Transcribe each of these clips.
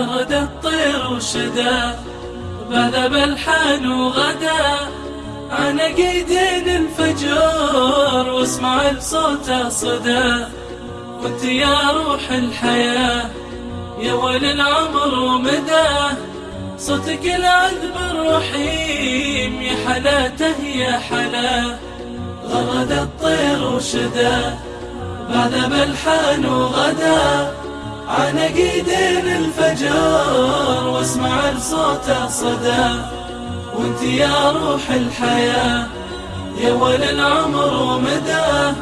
غرد الطير وشدا. بذب الحان وغدا. عن قيدين الفجر واسمع لصوته صدى وانت يا روح الحياة يا ولي العمر ومدى. صوتك العذب الرحيم يا حلاته يا حلا. غرد الطير وشدا. بذب الحان وغدا. عنقيدين الفجر واسمع لصوته صدى وانت يا روح الحياة يا ولي العمر ومدى.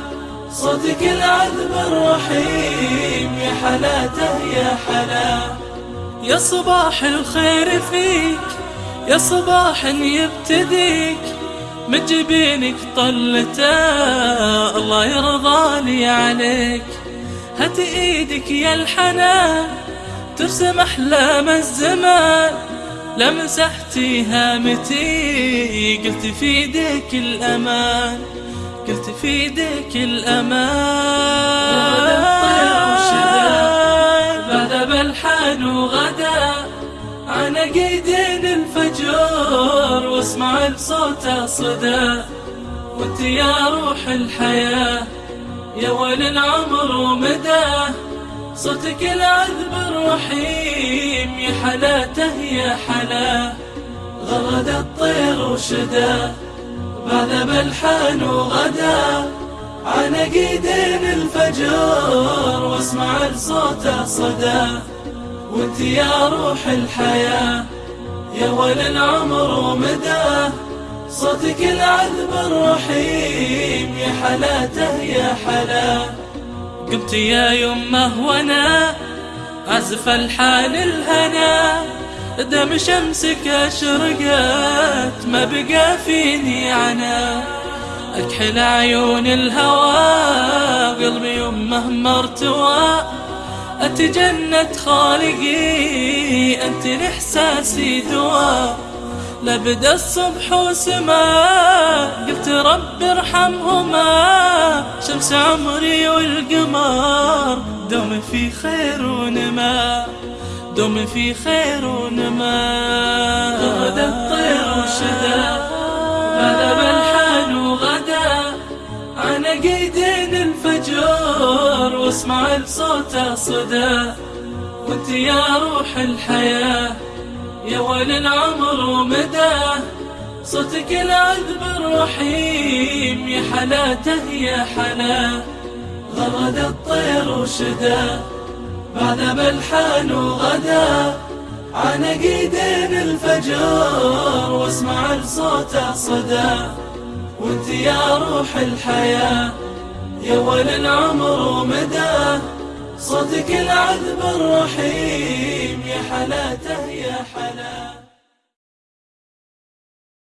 صوتك العذب الرحيم يا حلاته يا حلا. يا صباح الخير فيك يا صباح يبتديك. من جبينك طلته الله يرضى لي عليك. هات إيدك يا الحنان ترسم احلام الزمان. لمسحتي هامتي قلت في إيدك الأمان قلت في إيدك الأمان. بذب الحان وغدا عن قيدين الفجر واسمع لصوته صدى وانت يا روح الحياة. يا ولي العمر ومدى صوتك العذب الرحيم يا حلاته يا حلا. غرد الطير وشدا بذب الحان وغدا عن قيدين الفجر واسمع لصوته صدى. وانت يا روح الحياة يا ولي العمر ومدى صوتك العذب الرحيم يا حلاته يا حلا. قمت يا يمه وأنا عزف الحال الهنا. دم شمسك أشرقت ما بقى فيني عنا. أكحل عيون الهوى قلبي يمه مرتوى أتجنت خالقي أنت لإحساسي دواء لبدا الصبح وسما. قلت رب ارحمهما. شمس عمري والقمر. دوم في خير ونما. دوم في خير ونما. غدا الطير وشدا. بذب الحان وغدا عن قيدين الفجر. واسمع لصوته صدى وانت يا روح الحياة. يا ولي العمر ومدى صوتك العذب الرحيم يا حلاته يا حلا غرد الطير وشدا بعد الحان وغدا عن قيدين الفجر واسمع لصوته صدى. وانت يا روح الحياة يا ولي العمر ومدى صوتك العذب الرحيم يا حلاته يا حلا